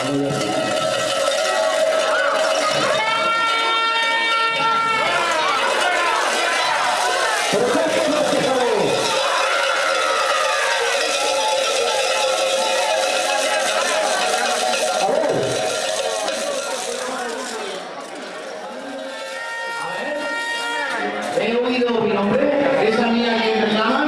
He oído mi nombre, esa mía que me llama.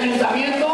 ayuntamiento